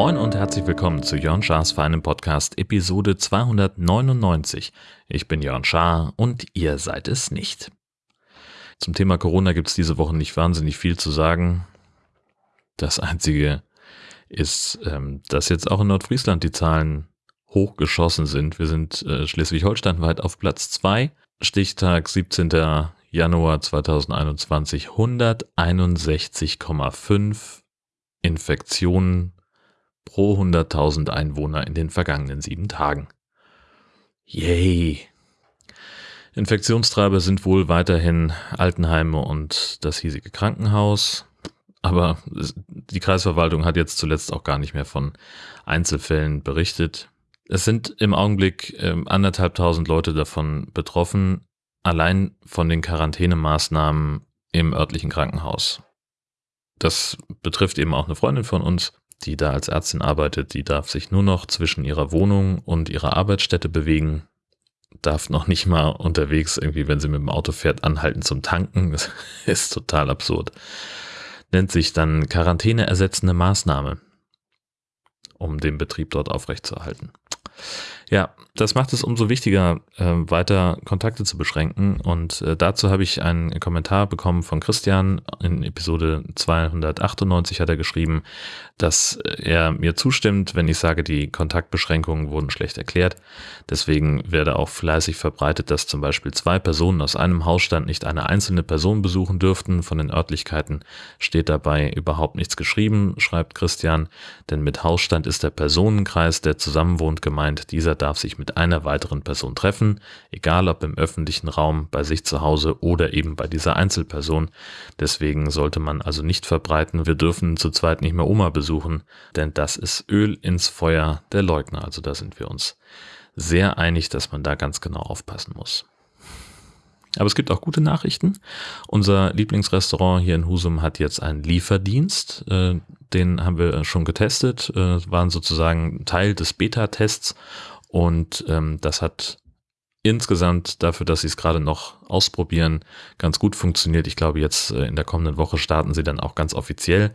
Moin und herzlich willkommen zu Jörn Schars feinem Podcast Episode 299. Ich bin Jörn Schaar und ihr seid es nicht. Zum Thema Corona gibt es diese Woche nicht wahnsinnig viel zu sagen. Das Einzige ist, ähm, dass jetzt auch in Nordfriesland die Zahlen hochgeschossen sind. Wir sind äh, Schleswig-Holstein weit auf Platz 2. Stichtag 17. Januar 2021 161,5 Infektionen pro 100.000 Einwohner in den vergangenen sieben Tagen. Yay! Infektionstreiber sind wohl weiterhin Altenheime und das hiesige Krankenhaus. Aber die Kreisverwaltung hat jetzt zuletzt auch gar nicht mehr von Einzelfällen berichtet. Es sind im Augenblick äh, anderthalbtausend Leute davon betroffen, allein von den Quarantänemaßnahmen im örtlichen Krankenhaus. Das betrifft eben auch eine Freundin von uns, die da als Ärztin arbeitet, die darf sich nur noch zwischen ihrer Wohnung und ihrer Arbeitsstätte bewegen, darf noch nicht mal unterwegs irgendwie, wenn sie mit dem Auto fährt, anhalten zum Tanken. Das ist total absurd. Nennt sich dann Quarantäne ersetzende Maßnahme, um den Betrieb dort aufrechtzuerhalten. Ja, das macht es umso wichtiger, äh, weiter Kontakte zu beschränken. Und äh, dazu habe ich einen Kommentar bekommen von Christian. In Episode 298 hat er geschrieben, dass er mir zustimmt, wenn ich sage, die Kontaktbeschränkungen wurden schlecht erklärt. Deswegen werde auch fleißig verbreitet, dass zum Beispiel zwei Personen aus einem Hausstand nicht eine einzelne Person besuchen dürften. Von den Örtlichkeiten steht dabei überhaupt nichts geschrieben, schreibt Christian. Denn mit Hausstand ist der Personenkreis, der zusammenwohnt, gemeint. Dieser darf sich mit einer weiteren Person treffen, egal ob im öffentlichen Raum, bei sich zu Hause oder eben bei dieser Einzelperson. Deswegen sollte man also nicht verbreiten, wir dürfen zu zweit nicht mehr Oma besuchen, denn das ist Öl ins Feuer der Leugner. Also da sind wir uns sehr einig, dass man da ganz genau aufpassen muss. Aber es gibt auch gute Nachrichten. Unser Lieblingsrestaurant hier in Husum hat jetzt einen Lieferdienst. Äh, den haben wir schon getestet, äh, waren sozusagen Teil des Beta-Tests und ähm, das hat insgesamt dafür, dass sie es gerade noch ausprobieren, ganz gut funktioniert. Ich glaube, jetzt äh, in der kommenden Woche starten sie dann auch ganz offiziell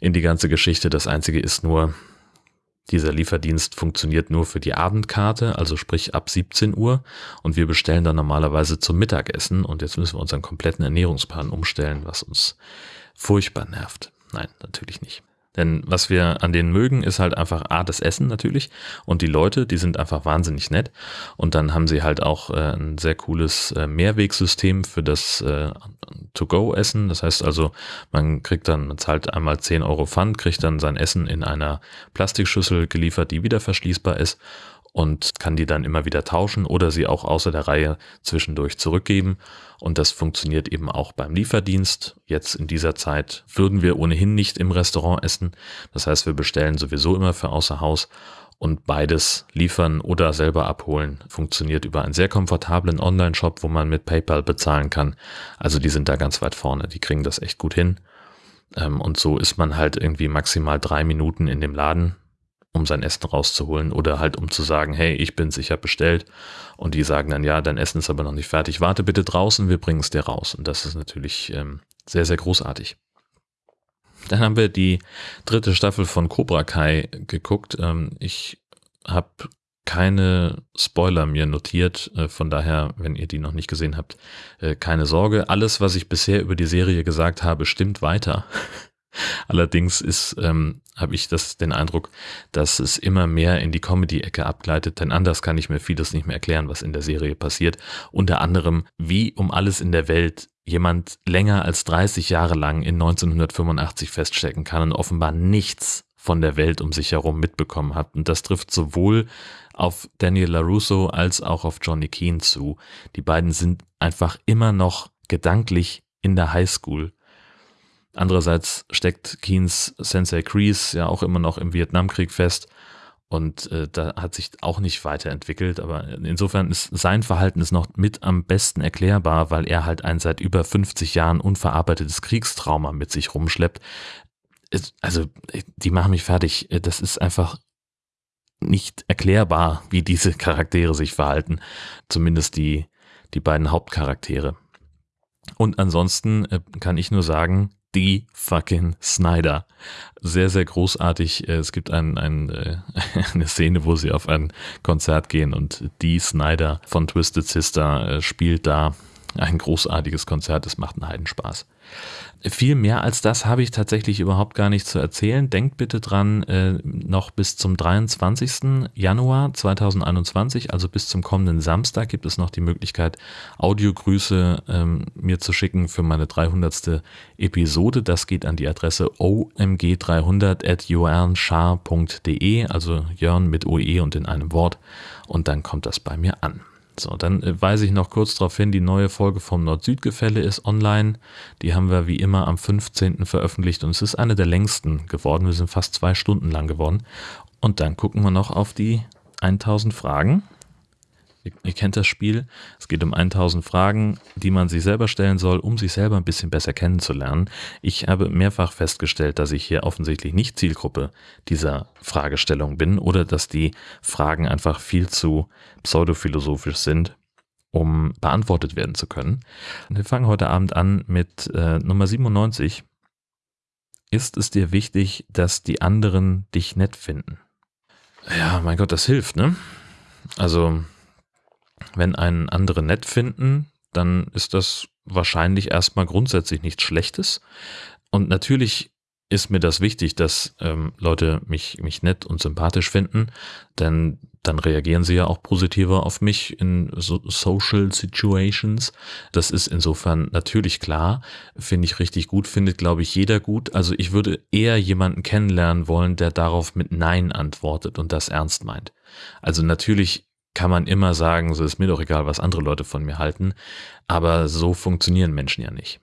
in die ganze Geschichte. Das Einzige ist nur, dieser Lieferdienst funktioniert nur für die Abendkarte, also sprich ab 17 Uhr. Und wir bestellen dann normalerweise zum Mittagessen. Und jetzt müssen wir unseren kompletten Ernährungsplan umstellen, was uns furchtbar nervt. Nein, natürlich nicht. Denn was wir an denen mögen, ist halt einfach A, das Essen natürlich und die Leute, die sind einfach wahnsinnig nett. Und dann haben sie halt auch äh, ein sehr cooles äh, Mehrwegsystem für das äh, To-Go-Essen. Das heißt also, man kriegt dann, man zahlt einmal 10 Euro Pfand, kriegt dann sein Essen in einer Plastikschüssel geliefert, die wieder verschließbar ist und kann die dann immer wieder tauschen oder sie auch außer der Reihe zwischendurch zurückgeben. Und das funktioniert eben auch beim Lieferdienst. Jetzt in dieser Zeit würden wir ohnehin nicht im Restaurant essen. Das heißt, wir bestellen sowieso immer für außer Haus. Und beides liefern oder selber abholen funktioniert über einen sehr komfortablen Online-Shop, wo man mit PayPal bezahlen kann. Also die sind da ganz weit vorne. Die kriegen das echt gut hin. Ähm, und so ist man halt irgendwie maximal drei Minuten in dem Laden um sein Essen rauszuholen oder halt um zu sagen, hey, ich bin's, ich habe bestellt und die sagen dann, ja, dein Essen ist aber noch nicht fertig, warte bitte draußen, wir bringen es dir raus und das ist natürlich ähm, sehr, sehr großartig. Dann haben wir die dritte Staffel von Cobra Kai geguckt. Ähm, ich habe keine Spoiler mir notiert, äh, von daher, wenn ihr die noch nicht gesehen habt, äh, keine Sorge. Alles, was ich bisher über die Serie gesagt habe, stimmt weiter. Allerdings ist, ähm, habe ich das den Eindruck, dass es immer mehr in die Comedy-Ecke abgleitet, denn anders kann ich mir vieles nicht mehr erklären, was in der Serie passiert. Unter anderem, wie um alles in der Welt jemand länger als 30 Jahre lang in 1985 feststecken kann und offenbar nichts von der Welt um sich herum mitbekommen hat. Und das trifft sowohl auf Daniel LaRusso als auch auf Johnny Keane zu. Die beiden sind einfach immer noch gedanklich in der Highschool Andererseits steckt Keens Sensei Kreese ja auch immer noch im Vietnamkrieg fest und äh, da hat sich auch nicht weiterentwickelt. Aber insofern ist sein Verhalten ist noch mit am besten erklärbar, weil er halt ein seit über 50 Jahren unverarbeitetes Kriegstrauma mit sich rumschleppt. Also, die machen mich fertig. Das ist einfach nicht erklärbar, wie diese Charaktere sich verhalten. Zumindest die, die beiden Hauptcharaktere. Und ansonsten äh, kann ich nur sagen, die fucking Snyder. Sehr, sehr großartig. Äh, es gibt ein, ein, äh, eine Szene, wo sie auf ein Konzert gehen und die Snyder von Twisted Sister spielt da ein großartiges Konzert. Es macht einen Heidenspaß. Viel mehr als das habe ich tatsächlich überhaupt gar nicht zu erzählen. Denkt bitte dran, äh, noch bis zum 23. Januar 2021, also bis zum kommenden Samstag, gibt es noch die Möglichkeit, Audiogrüße ähm, mir zu schicken für meine 300. Episode. Das geht an die Adresse omg300 at jörnschar.de, also Jörn mit OE und in einem Wort. Und dann kommt das bei mir an. So, dann äh, weise ich noch kurz darauf hin, die neue Folge vom Nord-Süd-Gefälle ist online. Die haben wir wie immer am 15. veröffentlicht und es ist eine der längsten geworden. Wir sind fast zwei Stunden lang geworden. Und dann gucken wir noch auf die 1000 Fragen. Ihr, ihr, kennt das Spiel. Es geht um 1000 Fragen, die man sich selber stellen soll, um sich selber ein bisschen besser kennenzulernen. Ich habe mehrfach festgestellt, dass ich hier offensichtlich nicht Zielgruppe dieser Fragestellung bin oder dass die Fragen einfach viel zu pseudophilosophisch sind, um beantwortet werden zu können. Wir fangen heute Abend an mit äh, Nummer 97. Ist es dir wichtig, dass die anderen dich nett finden? Ja, mein Gott, das hilft, ne? Also wenn einen andere nett finden, dann ist das wahrscheinlich erstmal grundsätzlich nichts Schlechtes. Und natürlich ist mir das wichtig, dass ähm, Leute mich, mich nett und sympathisch finden, denn dann reagieren sie ja auch positiver auf mich in so Social Situations. Das ist insofern natürlich klar, finde ich richtig gut, findet glaube ich jeder gut. Also ich würde eher jemanden kennenlernen wollen, der darauf mit Nein antwortet und das ernst meint. Also natürlich kann man immer sagen, so ist mir doch egal, was andere Leute von mir halten, aber so funktionieren Menschen ja nicht.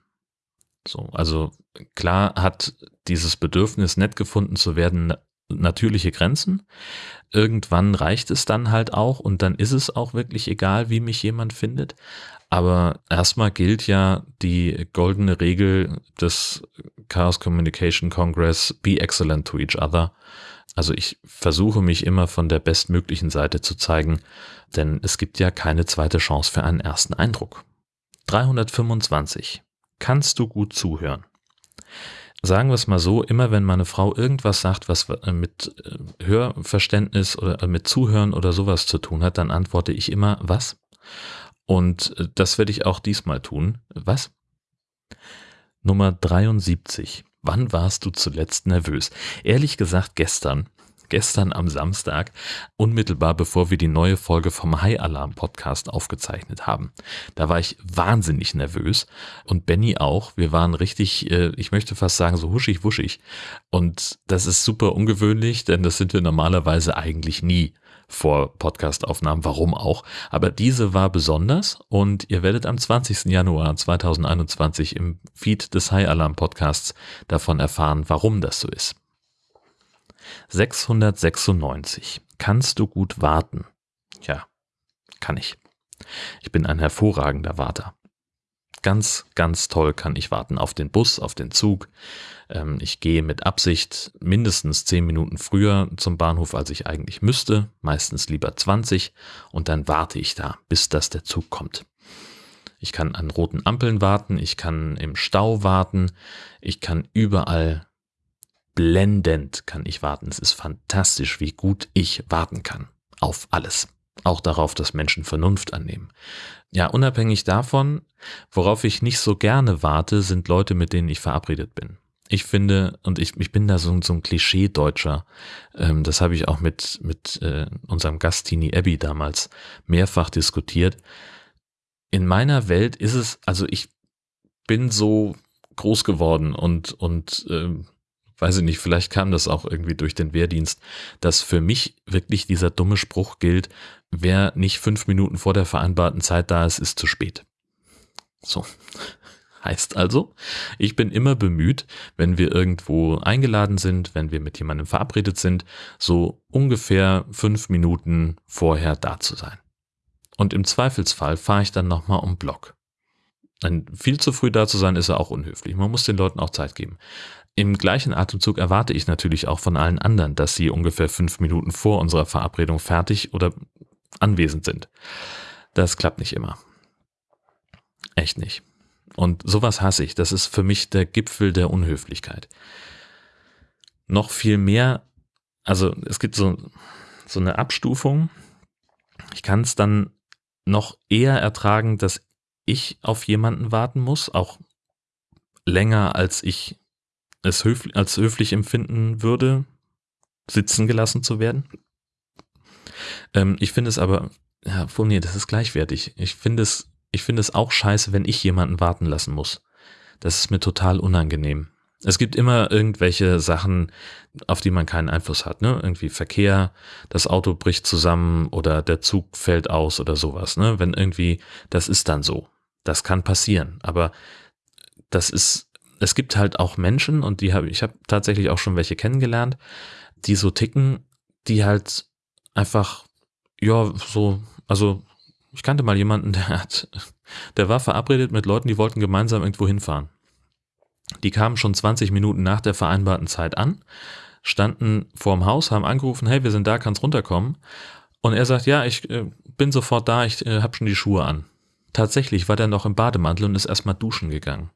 So, also klar hat dieses Bedürfnis, nett gefunden zu werden, natürliche Grenzen. Irgendwann reicht es dann halt auch und dann ist es auch wirklich egal, wie mich jemand findet. Aber erstmal gilt ja die goldene Regel des Chaos Communication Congress, be excellent to each other. Also ich versuche mich immer von der bestmöglichen Seite zu zeigen, denn es gibt ja keine zweite Chance für einen ersten Eindruck. 325. Kannst du gut zuhören? Sagen wir es mal so, immer wenn meine Frau irgendwas sagt, was äh, mit äh, Hörverständnis oder äh, mit Zuhören oder sowas zu tun hat, dann antworte ich immer, was? Und das werde ich auch diesmal tun. Was? Nummer 73. Wann warst du zuletzt nervös? Ehrlich gesagt gestern. Gestern am Samstag, unmittelbar bevor wir die neue Folge vom High Alarm Podcast aufgezeichnet haben. Da war ich wahnsinnig nervös und Benny auch. Wir waren richtig, äh, ich möchte fast sagen, so huschig wuschig. Und das ist super ungewöhnlich, denn das sind wir normalerweise eigentlich nie vor Podcastaufnahmen, warum auch. Aber diese war besonders und ihr werdet am 20. Januar 2021 im Feed des High Alarm Podcasts davon erfahren, warum das so ist. 696. Kannst du gut warten? Ja, kann ich. Ich bin ein hervorragender Warter. Ganz, ganz toll kann ich warten auf den Bus, auf den Zug. Ähm, ich gehe mit Absicht mindestens zehn Minuten früher zum Bahnhof, als ich eigentlich müsste, meistens lieber 20 und dann warte ich da, bis das der Zug kommt. Ich kann an roten Ampeln warten, ich kann im Stau warten, ich kann überall blendend kann ich warten. Es ist fantastisch, wie gut ich warten kann. Auf alles. Auch darauf, dass Menschen Vernunft annehmen. Ja, unabhängig davon, worauf ich nicht so gerne warte, sind Leute, mit denen ich verabredet bin. Ich finde, und ich, ich bin da so, so ein Klischee-Deutscher, ähm, das habe ich auch mit, mit äh, unserem Gast Tini Abbey damals mehrfach diskutiert. In meiner Welt ist es, also ich bin so groß geworden und, und ähm, weiß ich nicht, vielleicht kam das auch irgendwie durch den Wehrdienst, dass für mich wirklich dieser dumme Spruch gilt, wer nicht fünf Minuten vor der vereinbarten Zeit da ist, ist zu spät. So. Heißt also, ich bin immer bemüht, wenn wir irgendwo eingeladen sind, wenn wir mit jemandem verabredet sind, so ungefähr fünf Minuten vorher da zu sein. Und im Zweifelsfall fahre ich dann nochmal um Block. Ein viel zu früh da zu sein, ist ja auch unhöflich. Man muss den Leuten auch Zeit geben im gleichen Atemzug erwarte ich natürlich auch von allen anderen, dass sie ungefähr fünf Minuten vor unserer Verabredung fertig oder anwesend sind. Das klappt nicht immer. Echt nicht. Und sowas hasse ich. Das ist für mich der Gipfel der Unhöflichkeit. Noch viel mehr, also es gibt so, so eine Abstufung. Ich kann es dann noch eher ertragen, dass ich auf jemanden warten muss, auch länger als ich es höflich, als höflich empfinden würde, sitzen gelassen zu werden. Ähm, ich finde es aber, ja, oh nee, das ist gleichwertig. Ich finde es, ich finde es auch scheiße, wenn ich jemanden warten lassen muss. Das ist mir total unangenehm. Es gibt immer irgendwelche Sachen, auf die man keinen Einfluss hat, ne? Irgendwie Verkehr, das Auto bricht zusammen oder der Zug fällt aus oder sowas, ne? Wenn irgendwie, das ist dann so. Das kann passieren. Aber das ist es gibt halt auch Menschen und die habe ich habe tatsächlich auch schon welche kennengelernt, die so ticken, die halt einfach ja so also ich kannte mal jemanden, der hat der war verabredet mit Leuten, die wollten gemeinsam irgendwo hinfahren. Die kamen schon 20 Minuten nach der vereinbarten Zeit an, standen vorm Haus, haben angerufen, hey, wir sind da, kannst runterkommen. Und er sagt, ja, ich äh, bin sofort da, ich äh, habe schon die Schuhe an. Tatsächlich war der noch im Bademantel und ist erstmal duschen gegangen.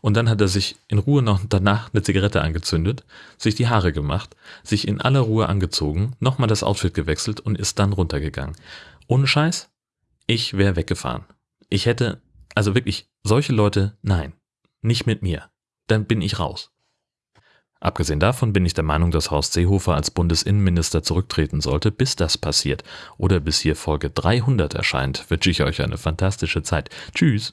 Und dann hat er sich in Ruhe noch danach eine Zigarette angezündet, sich die Haare gemacht, sich in aller Ruhe angezogen, nochmal das Outfit gewechselt und ist dann runtergegangen. Ohne Scheiß, ich wäre weggefahren. Ich hätte, also wirklich, solche Leute, nein, nicht mit mir. Dann bin ich raus. Abgesehen davon bin ich der Meinung, dass Horst Seehofer als Bundesinnenminister zurücktreten sollte, bis das passiert oder bis hier Folge 300 erscheint, wünsche ich euch eine fantastische Zeit. Tschüss.